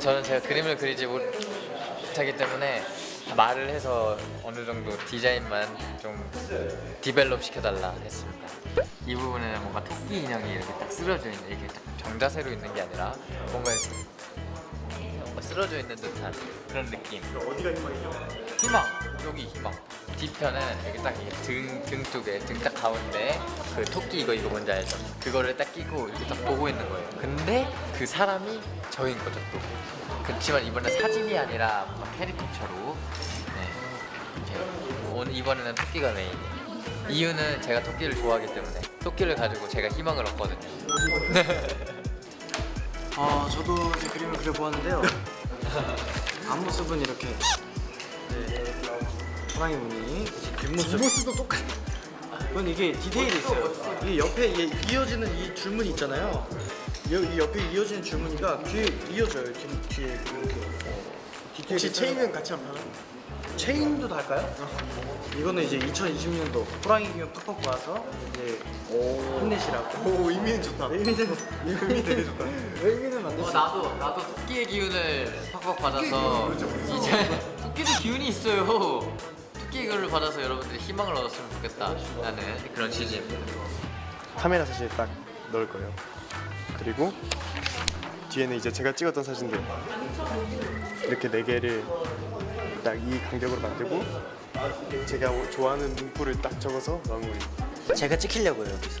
우선 제가 그림을 그리지 못하기 때문에 말을 해서 어느 정도 디자인만 좀 디벨롭 시켜달라 했습니다. 이 부분에는 뭔가 토끼 인형이 이렇게 딱 쓰러져 있는 이게 딱 정자세로 있는 게 아니라 뭔가 이렇게 쓰러져 있는 듯한 그런 느낌. 어디가 희망이죠? 희망 여기 희망. 뒤편은 이렇게 딱등 등 쪽에 등 딱 가운데 그 토끼 이거 이거 뭔지 알죠? 그거를 딱 끼고 이렇게 딱 보고 있는 거예요. 근데 그 사람이 저인 거죠 또. 그렇지만 이번엔 사진이 아니라 캐리커처로. 네. 오늘 이번에는 토끼가 메인. 이유는 제가 토끼를 좋아하기 때문에 토끼를 가지고 제가 희망을 얻거든요. 어, 저도 이제 그림을 그려보았는데요. 앞모습은 이렇게 네, 호랑이 무늬 뒷모습 뒷모습도 똑같아. 이건 이게 디테일이 있어요. 이 옆에 이 이어지는 이 줄무늬 있잖아요. 이, 이 옆에 이어지는 줄무늬가 뒤에 이어져요. 뒤, 뒤에 이렇게. 디테일이 혹시. 체인은 같이 안 파나? 체인도 달까요? 이거는 이제 2020년도 호랑이 기운 팍팍 와서 이제 힘내시라고. 오 의미는 좋다 의미는 의미 되게 좋다 의미는 만들 어, 수 나도 나도 토끼의 기운을 팍팍 받아서 이제 토끼도 기운이 있어요. 토끼의 기운을 받아서 여러분들이 희망을 얻었으면 좋겠다 라는 그런 취지입니다. 카메라 사진에 딱 넣을 거예요 그리고 뒤에는 이제 제가 찍었던 사진들 이렇게 네 개를 딱 이 간격으로 만들고 제가 좋아하는 문구를 딱 적어서 마무리 제가 찍히려고요 여기서.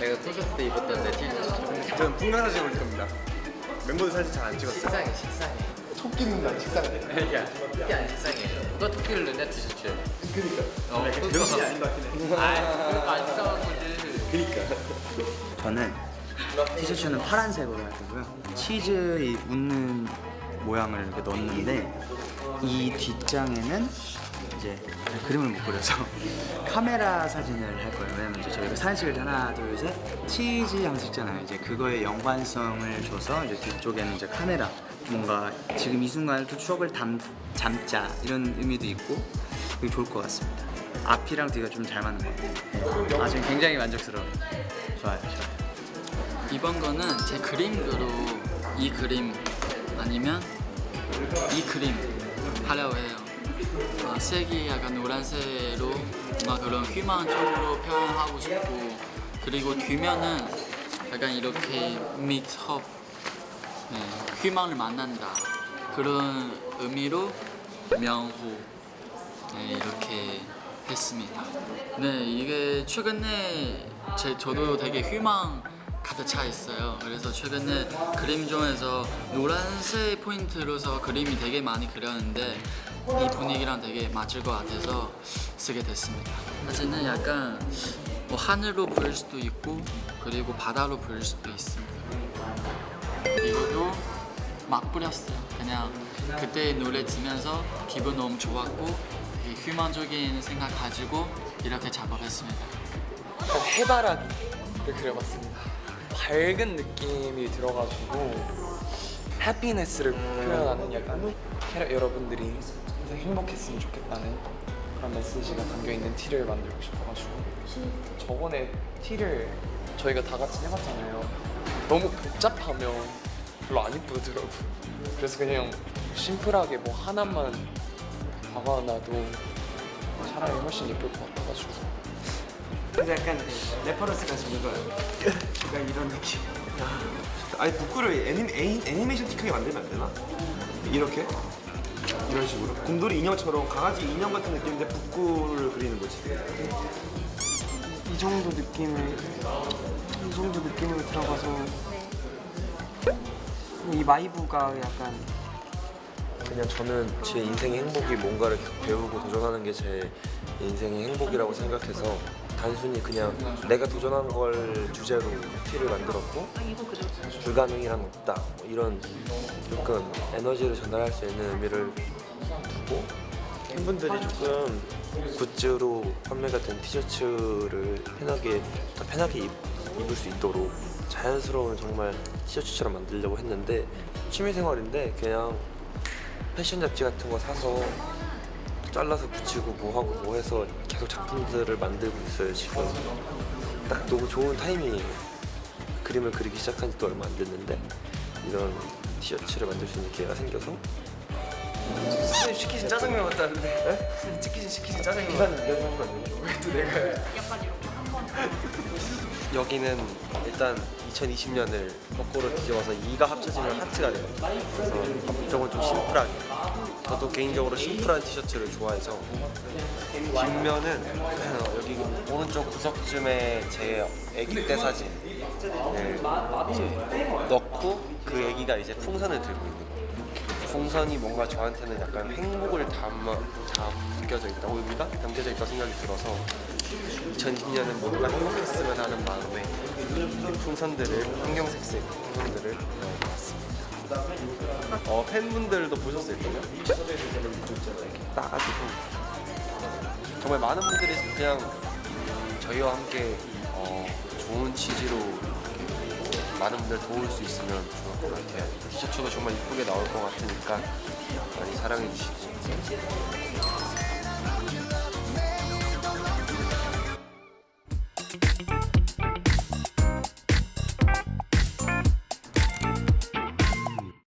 내가 콘서트 때 입었던 내 티셔츠. 저는 풍경 사진 올릴 겁니다 멤버들 사진 잘 안 찍었어요 식상해 식상해. 토끼는 안 식상해 야 토끼 안 식상해. 누가 토끼를 넣냐 티셔츠에. 그니까 어, 명시 아닌 것 같긴 해 아, 그거 안 식상한 거지. 그니까 저는 티셔츠는 파란색으로 할 거고요. 치즈 이 웃는 모양을 이렇게 넣었는데 이 뒷장에는 이제 그림을 못 그려서 카메라 사진을 할 거예요. 왜냐면 이제 저희가 사진 찍을 때 하나 둘 셋 치즈 하면서 찍잖아요. 이제 그거에 연관성을 줘서 이제 뒤쪽에는 이제 카메라 뭔가 지금 이 순간을 또 추억을 담, 잠자 이런 의미도 있고 되게 좋을 것 같습니다. 앞이랑 뒤가 좀 잘 맞는 것 같아요. 아 지금 굉장히 만족스러워요. 좋아요, 좋아요. 이번 거는 제 그림으로 이 그림 아니면 이 그림 하려고 해요. 어, 색이 약간 노란색으로 막 그런 희망적으로 표현하고 싶고 그리고 뒤면은 약간 이렇게 믹스업 네, 희망을 만난다 그런 의미로 명호 네, 이렇게 했습니다. 네, 이게 최근에 제, 저도 되게 희망 가득 차 있어요. 그래서 최근에 그림 중에서 노란색 포인트로서 그림이 되게 많이 그렸는데 이 분위기랑 되게 맞을 것 같아서 쓰게 됐습니다. 사진은 약간 뭐 하늘로 보일 수도 있고 그리고 바다로 보일 수도 있습니다. 이것도 막 뿌렸어요. 그냥 그때 노래 들으면서 기분 너무 좋았고 희망적인 생각 가지고 이렇게 작업했습니다. 해바라기를 그려봤습니다. 밝은 느낌이 들어가지고 happiness를 표현하는 약간 캐러, 여러분들이 행복했으면 좋겠다는 그런 메시지가 담겨있는 티를 만들고 싶어가지고 저번에 티를 저희가 다 같이 해봤잖아요. 너무 복잡하면 별로 안 이쁘더라고요. 그래서 그냥 심플하게 뭐 하나만 박아놔도 차라리 훨씬 예쁠 것 같아가지고 근데 약간 reference가 주는 거예요. 약간 이런 느낌. 아니 북구를 애니, 애니, 애니메이션틱하게 만들면 안 되나? 이렇게? 이런 식으로 곰돌이 인형처럼 강아지 인형 같은 느낌인데 북구를 그리는 거지 이 정도 느낌을 이 정도 느낌으로 들어가서 이 마이브가 약간 그냥 저는 제 인생의 행복이 뭔가를 배우고 도전하는 게 제 인생의 행복이라고 생각해서 단순히 그냥 내가 도전한 걸 주제로 티를 만들었고 불가능이란 없다. 뭐 이런 조금 에너지를 전달할 수 있는 의미를 두고 팬분들이 조금 굿즈로 판매가 된 티셔츠를 편하게 편하게 입, 입을 수 있도록 자연스러운 정말 티셔츠처럼 만들려고 했는데 취미생활인데 그냥 패션 잡지 같은 거 사서 잘라서 붙이고 뭐 하고 뭐 해서 계속 작품들을 만들고 있어요 지금. 딱 너무 좋은 타이밍이에요. 그림을 그리기 시작한 지도 얼마 안 됐는데 이런 티셔츠를 만들 수 있는 기회가 생겨서. 선생님 시키신 짜장면 같다는데. 선생님 시키신 시키신 짜장면 여기는 일단 2020년을 거꾸로 뒤집어서 2가 합쳐지면 하트가 돼요. 그래서 이쪽은 좀 심플하게. 저도 개인적으로 심플한 티셔츠를 좋아해서 뒷면은 여기 오른쪽 구석쯤에 제 아기 때 사진을 이제 넣고 그 아기가 이제 풍선을 들고 있는 거예요. 풍선이 뭔가 저한테는 약간 행복을 담아, 담겨져 있다고 의미가 담겨져 있다고 생각이 들어서 2020년은 뭔가 행복했으면 하는 마음에 이 풍선들을 형형색색 풍선들을 넣어봤습니다. 어, 팬분들도 보셨을 거예요. 이렇게 따가지고 정말 많은 분들이 그냥 음, 저희와 함께 어, 좋은 취지로 많은 분들 도울 수 있으면 좋을 것 같아요. 티셔츠도 정말 이쁘게 나올 것 같으니까 많이 사랑해 주시고